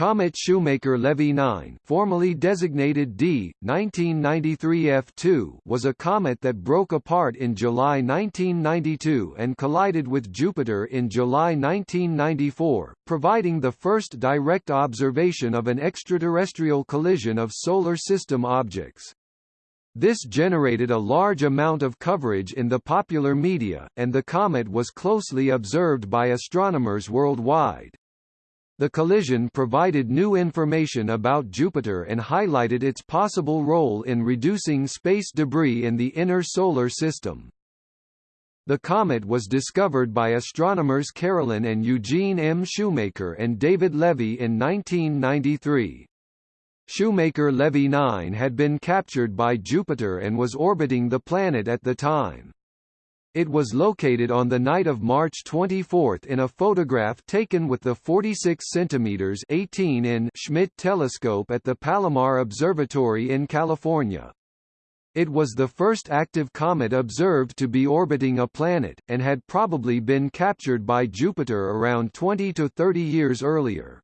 Comet Shoemaker-Levy 9 formerly designated D, 1993 F2 was a comet that broke apart in July 1992 and collided with Jupiter in July 1994, providing the first direct observation of an extraterrestrial collision of Solar System objects. This generated a large amount of coverage in the popular media, and the comet was closely observed by astronomers worldwide. The collision provided new information about Jupiter and highlighted its possible role in reducing space debris in the inner solar system. The comet was discovered by astronomers Carolyn and Eugene M. Shoemaker and David Levy in 1993. Shoemaker-Levy 9 had been captured by Jupiter and was orbiting the planet at the time. It was located on the night of March 24 in a photograph taken with the 46 cm 18 in Schmidt telescope at the Palomar Observatory in California. It was the first active comet observed to be orbiting a planet, and had probably been captured by Jupiter around 20 to 30 years earlier.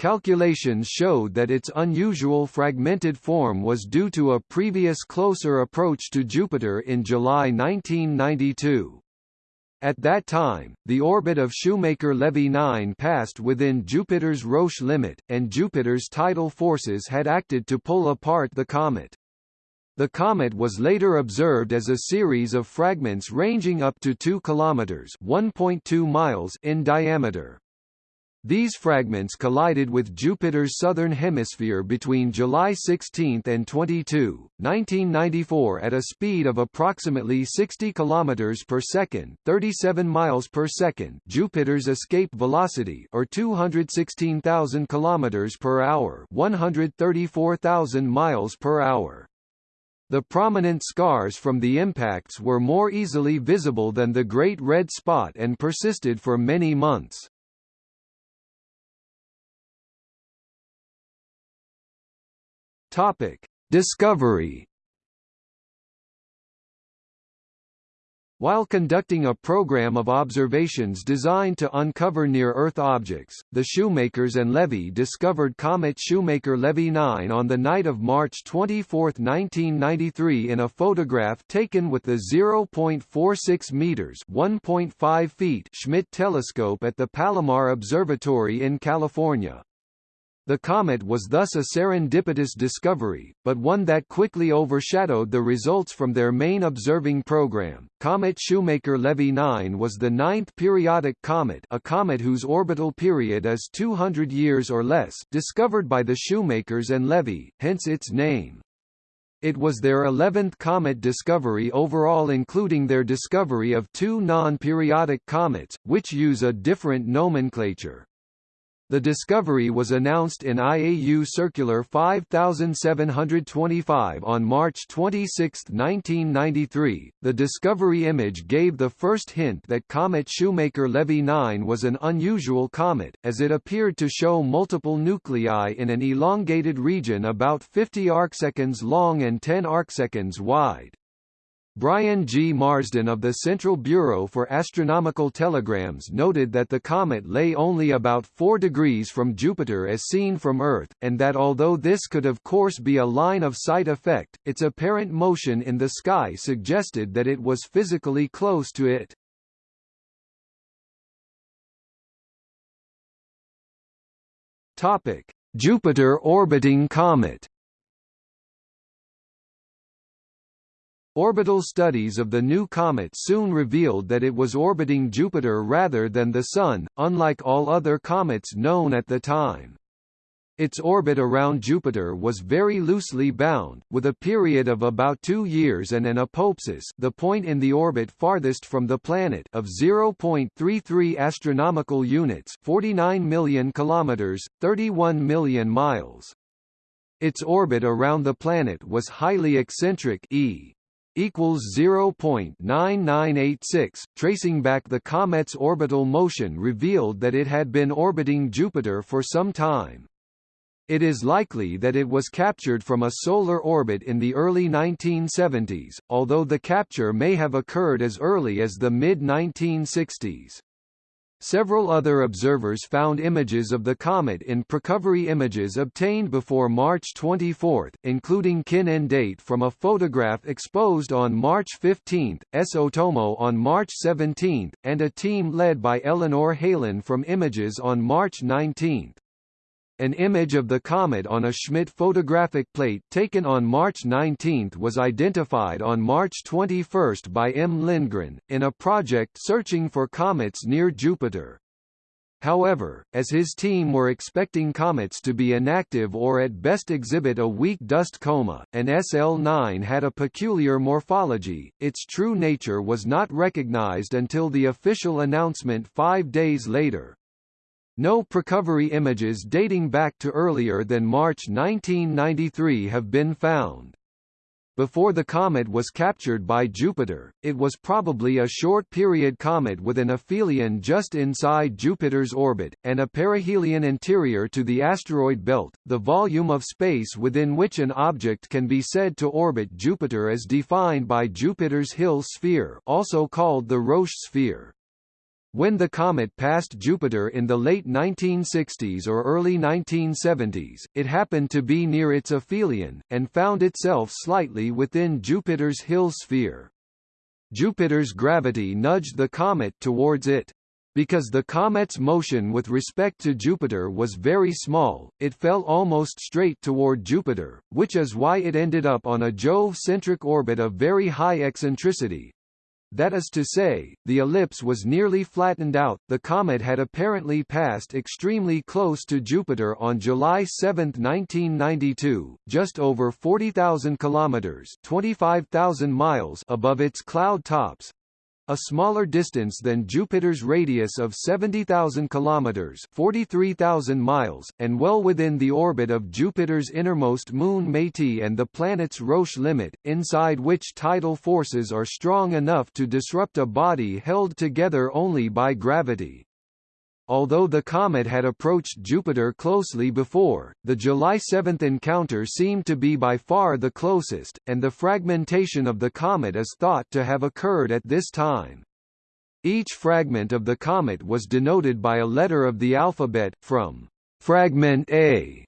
Calculations showed that its unusual fragmented form was due to a previous closer approach to Jupiter in July 1992. At that time, the orbit of Shoemaker-Levy 9 passed within Jupiter's Roche limit, and Jupiter's tidal forces had acted to pull apart the comet. The comet was later observed as a series of fragments ranging up to 2 kilometers (1.2 miles) in diameter. These fragments collided with Jupiter's southern hemisphere between July 16 and 22, 1994 at a speed of approximately 60 km per second, 37 miles per second. Jupiter's escape velocity or 216,000 km per hour, 134,000 miles per hour. The prominent scars from the impacts were more easily visible than the Great Red Spot and persisted for many months. Topic: Discovery. While conducting a program of observations designed to uncover near-Earth objects, the Shoemakers and Levy discovered comet Shoemaker-Levy 9 on the night of March 24, 1993 in a photograph taken with the 0.46 meters (1.5 feet) Schmidt telescope at the Palomar Observatory in California. The comet was thus a serendipitous discovery, but one that quickly overshadowed the results from their main observing program. Comet Shoemaker-Levy 9 was the ninth periodic comet a comet whose orbital period is 200 years or less discovered by the Shoemakers and Levy, hence its name. It was their 11th comet discovery overall including their discovery of two non-periodic comets, which use a different nomenclature. The discovery was announced in IAU Circular 5725 on March 26, 1993. The discovery image gave the first hint that comet Shoemaker-Levy 9 was an unusual comet, as it appeared to show multiple nuclei in an elongated region about 50 arcseconds long and 10 arcseconds wide. Brian G. Marsden of the Central Bureau for Astronomical Telegrams noted that the comet lay only about 4 degrees from Jupiter as seen from Earth, and that although this could of course be a line-of-sight effect, its apparent motion in the sky suggested that it was physically close to it. Jupiter orbiting comet Orbital studies of the new comet soon revealed that it was orbiting Jupiter rather than the Sun, unlike all other comets known at the time. Its orbit around Jupiter was very loosely bound, with a period of about two years and an apopsis the point in the orbit farthest from the planet of 0.33 astronomical units 49 million kilometers, 31 million miles. Its orbit around the planet was highly eccentric e equals 0.9986. Tracing back the comet's orbital motion revealed that it had been orbiting Jupiter for some time. It is likely that it was captured from a solar orbit in the early 1970s, although the capture may have occurred as early as the mid-1960s. Several other observers found images of the comet in Precovery images obtained before March 24, including Kin Endate from a photograph exposed on March 15, S. Otomo on March 17, and a team led by Eleanor Helin from images on March 19. An image of the comet on a Schmidt photographic plate taken on March 19 was identified on March 21 by M. Lindgren, in a project searching for comets near Jupiter. However, as his team were expecting comets to be inactive or at best exhibit a weak dust coma, and SL9 had a peculiar morphology, its true nature was not recognized until the official announcement five days later. No precovery images dating back to earlier than March 1993 have been found. Before the comet was captured by Jupiter, it was probably a short-period comet with an aphelion just inside Jupiter's orbit, and a perihelion interior to the asteroid belt, the volume of space within which an object can be said to orbit Jupiter as defined by Jupiter's Hill sphere also called the Roche sphere. When the comet passed Jupiter in the late 1960s or early 1970s, it happened to be near its aphelion, and found itself slightly within Jupiter's Hill sphere. Jupiter's gravity nudged the comet towards it. Because the comet's motion with respect to Jupiter was very small, it fell almost straight toward Jupiter, which is why it ended up on a Jove-centric orbit of very high eccentricity, that is to say, the ellipse was nearly flattened out. The comet had apparently passed extremely close to Jupiter on July 7, 1992, just over 40,000 kilometers (25,000 miles) above its cloud tops, a smaller distance than Jupiter's radius of 70,000 kilometers (43,000 miles) and well within the orbit of Jupiter's innermost moon Métis and the planet's Roche limit, inside which tidal forces are strong enough to disrupt a body held together only by gravity. Although the comet had approached Jupiter closely before, the July 7 encounter seemed to be by far the closest, and the fragmentation of the comet is thought to have occurred at this time. Each fragment of the comet was denoted by a letter of the alphabet, from fragment A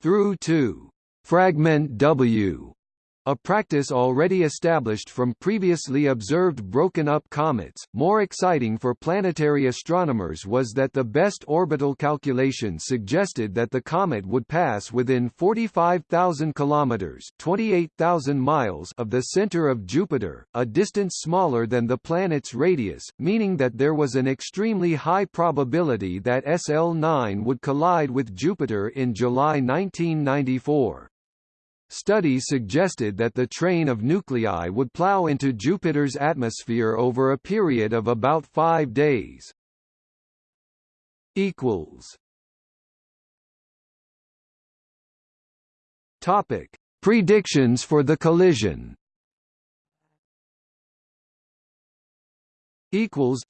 through to fragment W. A practice already established from previously observed broken-up comets, more exciting for planetary astronomers was that the best orbital calculations suggested that the comet would pass within 45,000 kilometers (28,000 miles) of the center of Jupiter, a distance smaller than the planet's radius, meaning that there was an extremely high probability that SL9 would collide with Jupiter in July 1994. Studies suggested that the train of nuclei would plow into Jupiter's atmosphere over a period of about five days. Topic: Predictions for the collision. Equals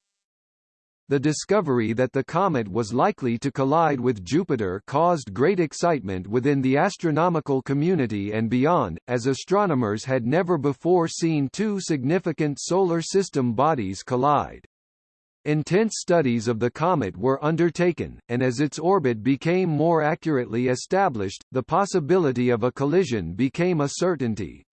the discovery that the comet was likely to collide with Jupiter caused great excitement within the astronomical community and beyond, as astronomers had never before seen two significant solar system bodies collide. Intense studies of the comet were undertaken, and as its orbit became more accurately established, the possibility of a collision became a certainty.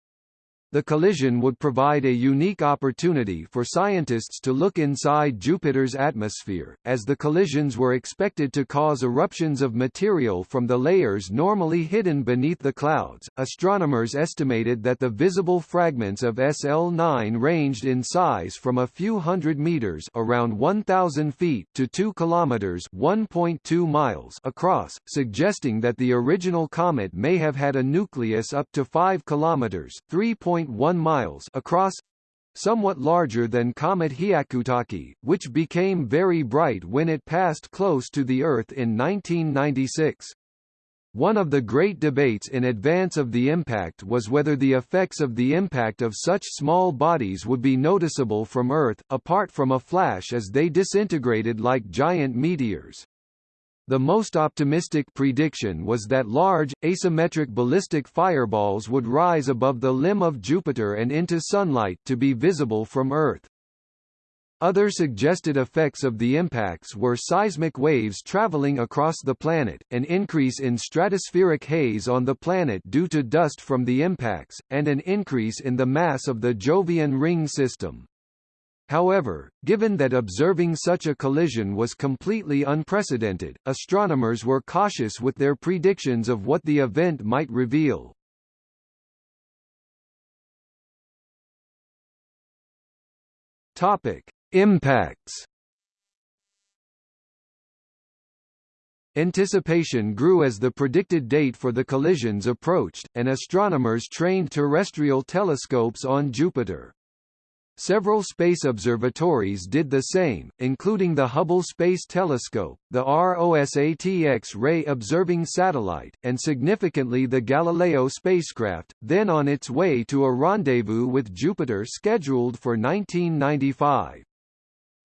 The collision would provide a unique opportunity for scientists to look inside Jupiter's atmosphere, as the collisions were expected to cause eruptions of material from the layers normally hidden beneath the clouds. Astronomers estimated that the visible fragments of SL9 ranged in size from a few hundred meters, around 1000 feet, to 2 kilometers, 1.2 miles across, suggesting that the original comet may have had a nucleus up to 5 kilometers, 3. 1 miles across somewhat larger than comet Hyakutake, which became very bright when it passed close to the Earth in 1996. One of the great debates in advance of the impact was whether the effects of the impact of such small bodies would be noticeable from Earth, apart from a flash as they disintegrated like giant meteors. The most optimistic prediction was that large, asymmetric ballistic fireballs would rise above the limb of Jupiter and into sunlight to be visible from Earth. Other suggested effects of the impacts were seismic waves traveling across the planet, an increase in stratospheric haze on the planet due to dust from the impacts, and an increase in the mass of the Jovian ring system. However, given that observing such a collision was completely unprecedented, astronomers were cautious with their predictions of what the event might reveal. Topic: Impacts Anticipation grew as the predicted date for the collisions approached, and astronomers trained terrestrial telescopes on Jupiter. Several space observatories did the same, including the Hubble Space Telescope, the ROSAT X-ray observing satellite, and significantly the Galileo spacecraft, then on its way to a rendezvous with Jupiter scheduled for 1995.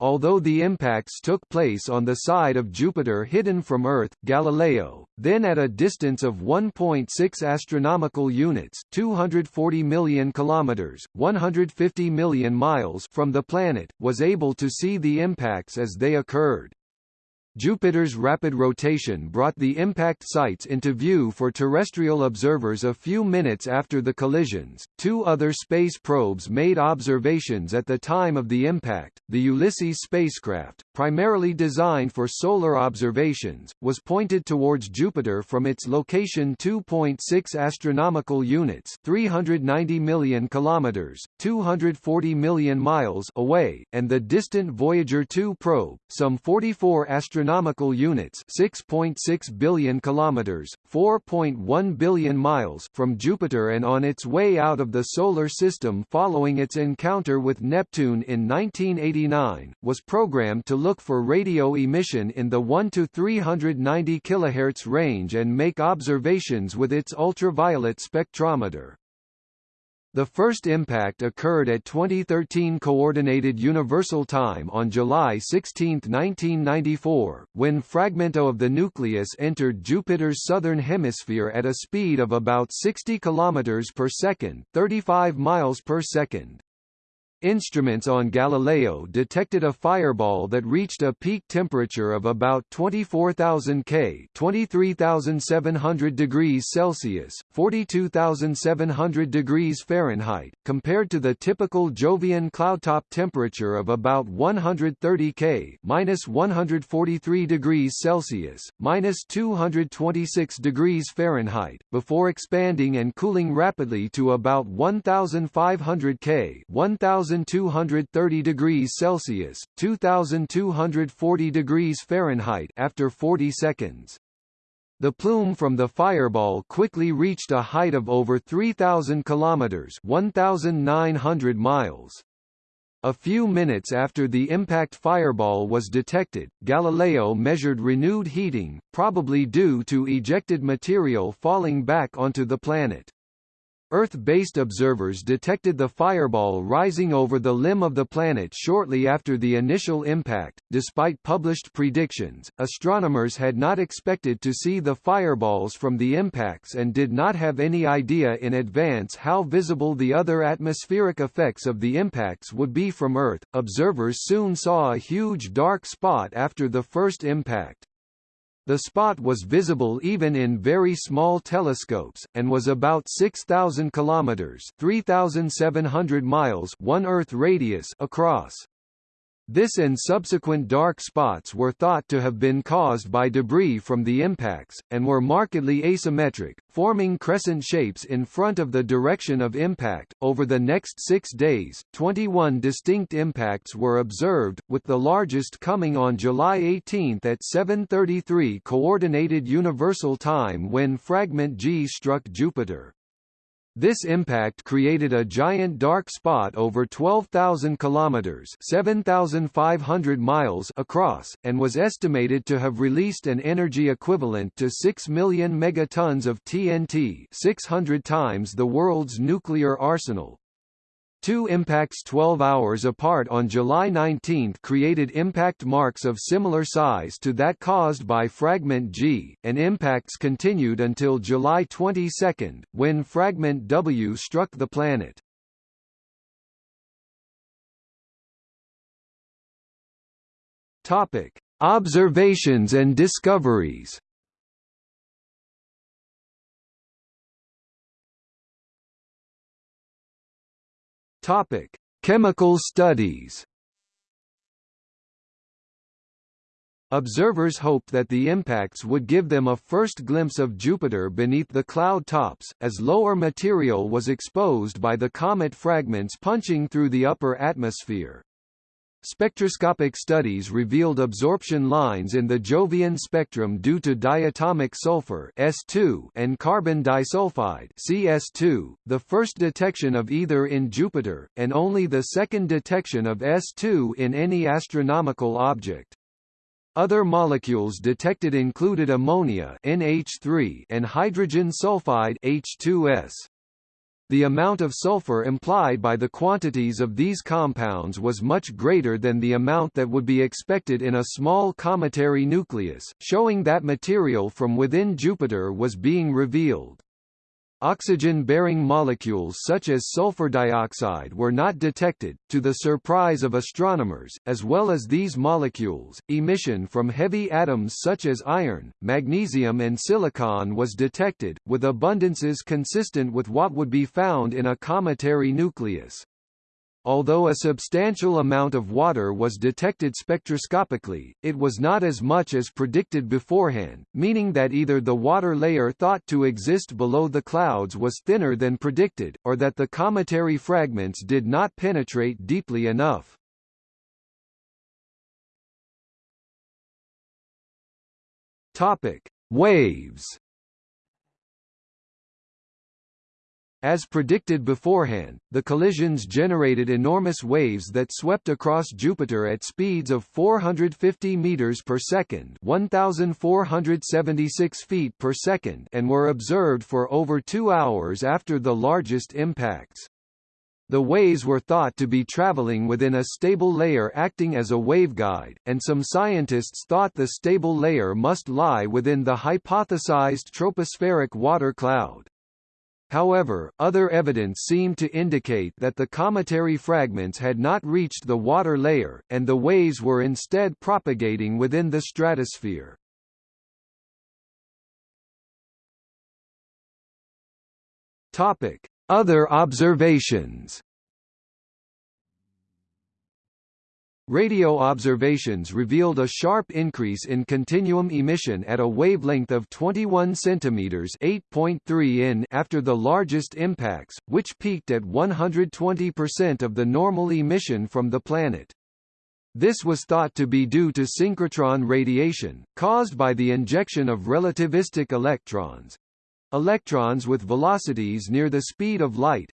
Although the impacts took place on the side of Jupiter hidden from Earth, Galileo, then at a distance of 1.6 astronomical units, 240 million kilometers, 150 million miles from the planet, was able to see the impacts as they occurred. Jupiter's rapid rotation brought the impact sites into view for terrestrial observers a few minutes after the collisions. Two other space probes made observations at the time of the impact. The Ulysses spacecraft, primarily designed for solar observations, was pointed towards Jupiter from its location 2.6 astronomical units, 390 million kilometers, 240 million miles away, and the distant Voyager 2 probe, some 44 astronomical astronomical units 6.6 .6 billion kilometers 4.1 billion miles from Jupiter and on its way out of the solar system following its encounter with Neptune in 1989 was programmed to look for radio emission in the 1 to 390 kHz range and make observations with its ultraviolet spectrometer. The first impact occurred at 2013 Coordinated Universal Time on July 16, 1994, when fragment A of the nucleus entered Jupiter's southern hemisphere at a speed of about 60 km per second, 35 miles per second. Instruments on Galileo detected a fireball that reached a peak temperature of about 24,000 K 23,700 degrees Celsius, 42,700 degrees Fahrenheit, compared to the typical Jovian cloudtop temperature of about 130 K minus 143 degrees Celsius, minus 226 degrees Fahrenheit, before expanding and cooling rapidly to about 1,500 K 1,000 1230 degrees Celsius, 2240 degrees Fahrenheit after 40 seconds. The plume from the fireball quickly reached a height of over 3000 kilometers, 1900 miles. A few minutes after the impact fireball was detected, Galileo measured renewed heating, probably due to ejected material falling back onto the planet. Earth-based observers detected the fireball rising over the limb of the planet shortly after the initial impact. Despite published predictions, astronomers had not expected to see the fireballs from the impacts and did not have any idea in advance how visible the other atmospheric effects of the impacts would be from Earth. Observers soon saw a huge dark spot after the first impact. The spot was visible even in very small telescopes, and was about 6,000 kilometers (3,700 miles) one Earth radius across. This and subsequent dark spots were thought to have been caused by debris from the impacts, and were markedly asymmetric, forming crescent shapes in front of the direction of impact. Over the next six days, 21 distinct impacts were observed, with the largest coming on July 18 at 7.33 Coordinated Universal Time when fragment G struck Jupiter. This impact created a giant dark spot over 12,000 kilometers (7,500 miles) across and was estimated to have released an energy equivalent to 6 million megatons of TNT, 600 times the world's nuclear arsenal. Two impacts 12 hours apart on July 19 created impact marks of similar size to that caused by Fragment G, and impacts continued until July 22, when Fragment W struck the planet. Topic: Observations and discoveries. Topic: Chemical studies. Observers hoped that the impacts would give them a first glimpse of Jupiter beneath the cloud tops, as lower material was exposed by the comet fragments punching through the upper atmosphere. Spectroscopic studies revealed absorption lines in the Jovian spectrum due to diatomic sulfur S2 and carbon disulfide CS2, the first detection of either in Jupiter, and only the second detection of S2 in any astronomical object. Other molecules detected included ammonia NH3 and hydrogen sulfide H2S. The amount of sulfur implied by the quantities of these compounds was much greater than the amount that would be expected in a small cometary nucleus, showing that material from within Jupiter was being revealed. Oxygen-bearing molecules such as sulfur dioxide were not detected, to the surprise of astronomers, as well as these molecules, emission from heavy atoms such as iron, magnesium and silicon was detected, with abundances consistent with what would be found in a cometary nucleus. Although a substantial amount of water was detected spectroscopically, it was not as much as predicted beforehand, meaning that either the water layer thought to exist below the clouds was thinner than predicted, or that the cometary fragments did not penetrate deeply enough. Topic: Waves As predicted beforehand, the collisions generated enormous waves that swept across Jupiter at speeds of 450 meters per second, 1476 feet per second, and were observed for over 2 hours after the largest impacts. The waves were thought to be traveling within a stable layer acting as a waveguide, and some scientists thought the stable layer must lie within the hypothesized tropospheric water cloud. However, other evidence seemed to indicate that the cometary fragments had not reached the water layer, and the waves were instead propagating within the stratosphere. Topic: Other observations. Radio observations revealed a sharp increase in continuum emission at a wavelength of 21 cm 8.3 in after the largest impacts, which peaked at 120% of the normal emission from the planet. This was thought to be due to synchrotron radiation, caused by the injection of relativistic electrons electrons with velocities near the speed of light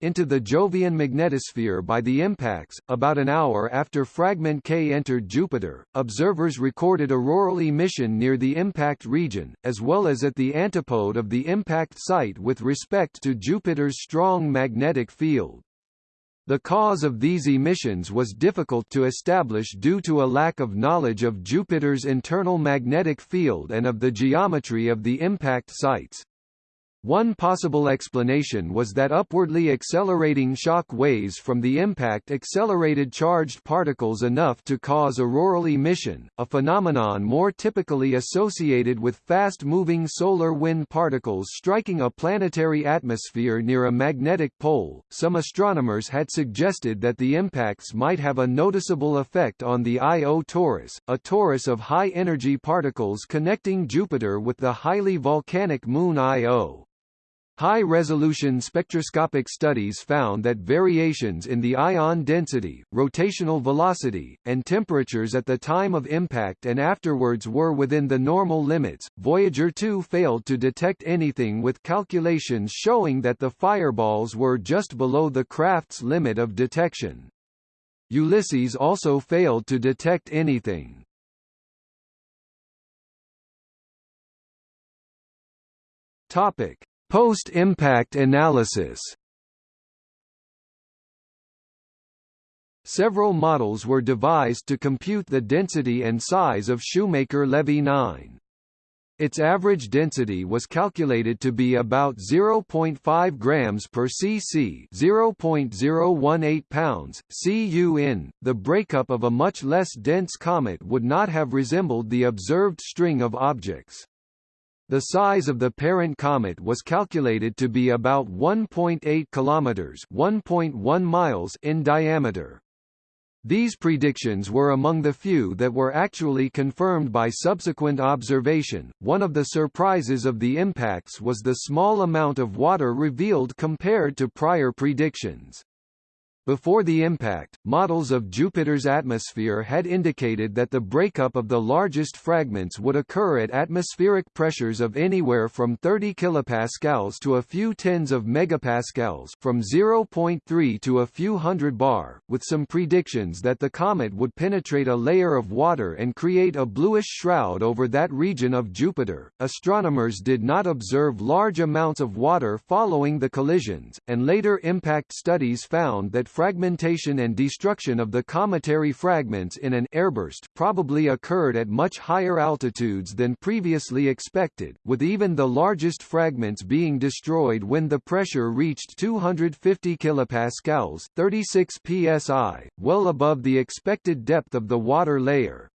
into the Jovian magnetosphere by the impacts. About an hour after fragment K entered Jupiter, observers recorded auroral emission near the impact region, as well as at the antipode of the impact site with respect to Jupiter's strong magnetic field. The cause of these emissions was difficult to establish due to a lack of knowledge of Jupiter's internal magnetic field and of the geometry of the impact sites. One possible explanation was that upwardly accelerating shock waves from the impact accelerated charged particles enough to cause auroral emission, a phenomenon more typically associated with fast-moving solar wind particles striking a planetary atmosphere near a magnetic pole. Some astronomers had suggested that the impacts might have a noticeable effect on the Io torus, a torus of high-energy particles connecting Jupiter with the highly volcanic moon Io. High-resolution spectroscopic studies found that variations in the ion density, rotational velocity, and temperatures at the time of impact and afterwards were within the normal limits. Voyager 2 failed to detect anything with calculations showing that the fireballs were just below the craft's limit of detection. Ulysses also failed to detect anything. Topic: Post-impact analysis Several models were devised to compute the density and size of Shoemaker-Levy 9. Its average density was calculated to be about 0.5 grams per cc, 0.018 pounds cu in. The breakup of a much less dense comet would not have resembled the observed string of objects. The size of the parent comet was calculated to be about 1.8 kilometers, 1.1 miles in diameter. These predictions were among the few that were actually confirmed by subsequent observation. One of the surprises of the impacts was the small amount of water revealed compared to prior predictions. Before the impact, models of Jupiter's atmosphere had indicated that the breakup of the largest fragments would occur at atmospheric pressures of anywhere from 30 kilopascals to a few tens of megapascals from 0.3 to a few hundred bar, with some predictions that the comet would penetrate a layer of water and create a bluish shroud over that region of Jupiter. Astronomers did not observe large amounts of water following the collisions, and later impact studies found that fragmentation and destruction of the cometary fragments in an airburst probably occurred at much higher altitudes than previously expected, with even the largest fragments being destroyed when the pressure reached 250 kilopascals, 36 psi, well above the expected depth of the water layer.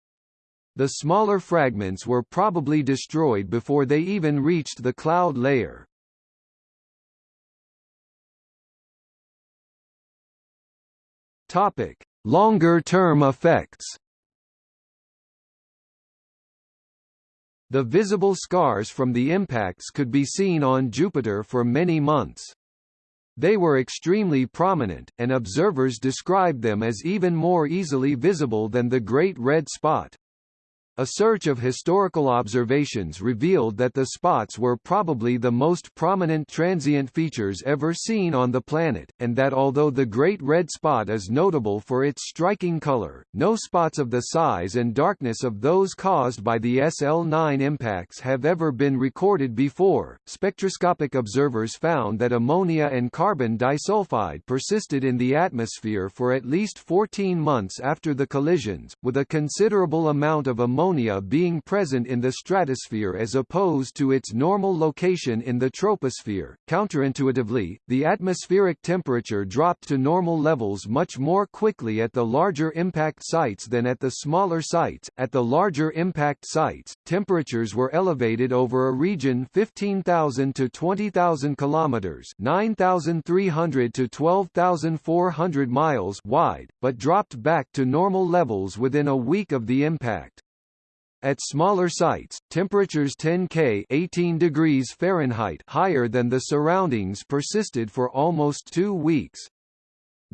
The smaller fragments were probably destroyed before they even reached the cloud layer. Topic: Longer-term effects. The visible scars from the impacts could be seen on Jupiter for many months. They were extremely prominent, and observers described them as even more easily visible than the Great Red Spot. A search of historical observations revealed that the spots were probably the most prominent transient features ever seen on the planet, and that although the Great Red Spot is notable for its striking color, no spots of the size and darkness of those caused by the SL9 impacts have ever been recorded before. Spectroscopic observers found that ammonia and carbon disulfide persisted in the atmosphere for at least 14 months after the collisions, with a considerable amount of ammonia ammonia being present in the stratosphere as opposed to its normal location in the troposphere. Counterintuitively, the atmospheric temperature dropped to normal levels much more quickly at the larger impact sites than at the smaller sites. At the larger impact sites, temperatures were elevated over a region 15,000 to 20,000 kilometers, 9,300 to 12,400 miles wide, but dropped back to normal levels within a week of the impact. At smaller sites, temperatures 10 K 18 degrees Fahrenheit higher than the surroundings persisted for almost two weeks.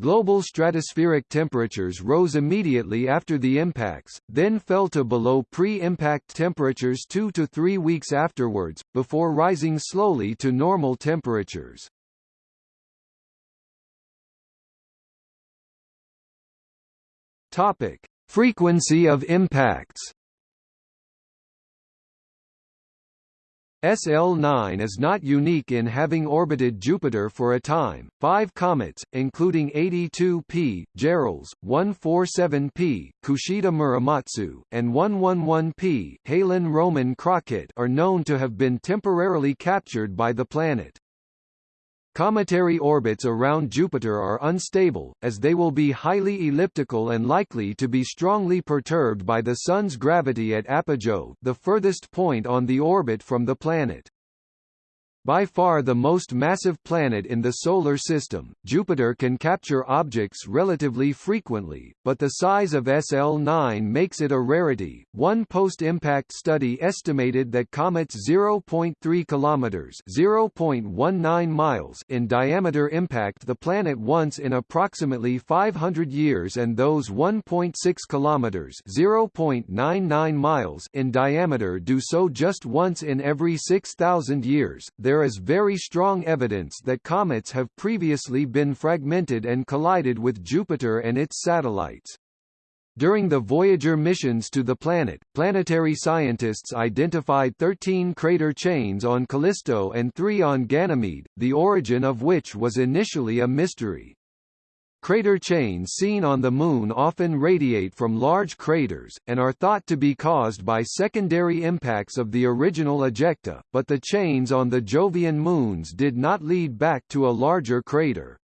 Global stratospheric temperatures rose immediately after the impacts, then fell to below pre-impact temperatures two to three weeks afterwards, before rising slowly to normal temperatures. Topic. Frequency of impacts SL9 is not unique in having orbited Jupiter for a time. Five comets, including 82P, Gehrels, 147P, Kushida Muramatsu, and 111P, Helin Roman Crockett, are known to have been temporarily captured by the planet. Cometary orbits around Jupiter are unstable, as they will be highly elliptical and likely to be strongly perturbed by the Sun's gravity at apogee the furthest point on the orbit from the planet. By far the most massive planet in the Solar System, Jupiter can capture objects relatively frequently, but the size of SL9 makes it a rarity. One post-impact study estimated that comets 0.3 kilometers (0.19 miles) in diameter impact the planet once in approximately 500 years and those 1.6 kilometers (0.99 miles) in diameter do so just once in every 6000 years. There there is very strong evidence that comets have previously been fragmented and collided with Jupiter and its satellites. During the Voyager missions to the planet, planetary scientists identified 13 crater chains on Callisto and 3 on Ganymede, the origin of which was initially a mystery. Crater chains seen on the Moon often radiate from large craters, and are thought to be caused by secondary impacts of the original ejecta, but the chains on the Jovian moons did not lead back to a larger crater.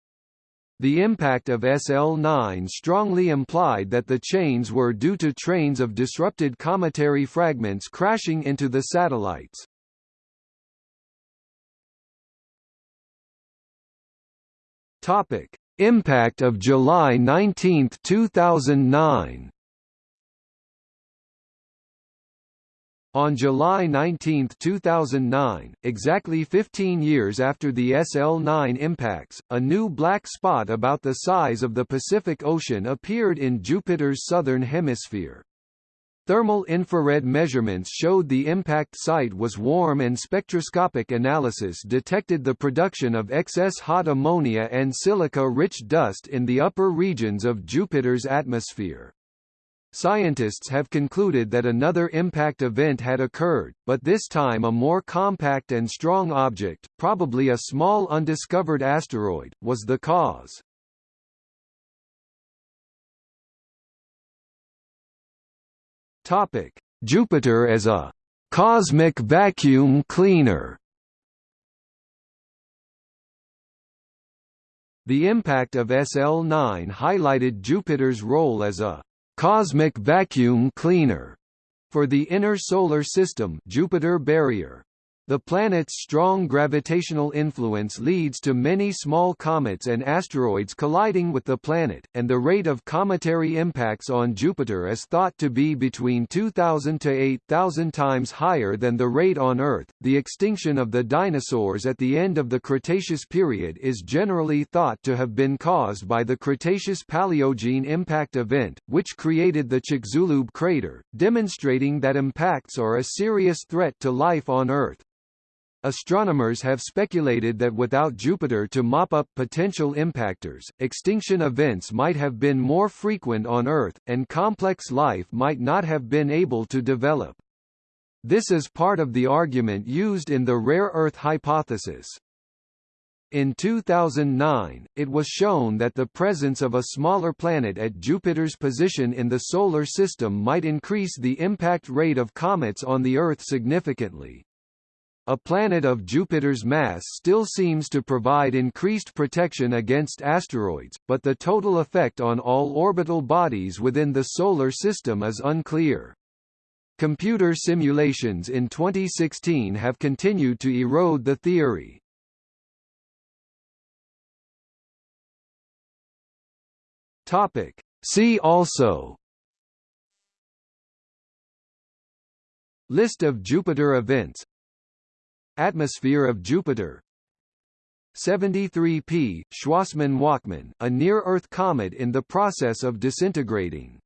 The impact of SL9 strongly implied that the chains were due to trains of disrupted cometary fragments crashing into the satellites. Topic: Impact of July 19, 2009. On July 19, 2009, exactly 15 years after the SL9 impacts, a new black spot about the size of the Pacific Ocean appeared in Jupiter's southern hemisphere. Thermal infrared measurements showed the impact site was warm and spectroscopic analysis detected the production of excess hot ammonia and silica-rich dust in the upper regions of Jupiter's atmosphere. Scientists have concluded that another impact event had occurred, but this time a more compact and strong object, probably a small undiscovered asteroid, was the cause. Topic: Jupiter as a cosmic vacuum cleaner. The impact of SL9 highlighted Jupiter's role as a cosmic vacuum cleaner for the inner solar system Jupiter barrier. The planet's strong gravitational influence leads to many small comets and asteroids colliding with the planet, and the rate of cometary impacts on Jupiter is thought to be between 2,000 to 8,000 times higher than the rate on Earth. The extinction of the dinosaurs at the end of the Cretaceous period is generally thought to have been caused by the Cretaceous Paleogene impact event, which created the Chicxulub crater, demonstrating that impacts are a serious threat to life on Earth. Astronomers have speculated that without Jupiter to mop up potential impactors, extinction events might have been more frequent on Earth, and complex life might not have been able to develop. This is part of the argument used in the rare Earth hypothesis. In 2009, it was shown that the presence of a smaller planet at Jupiter's position in the Solar System might increase the impact rate of comets on the Earth significantly. A planet of Jupiter's mass still seems to provide increased protection against asteroids, but the total effect on all orbital bodies within the Solar System is unclear. Computer simulations in 2016 have continued to erode the theory. See also List of Jupiter events Atmosphere of Jupiter. 73P, Schwassmann-Wachmann, a near-Earth comet in the process of disintegrating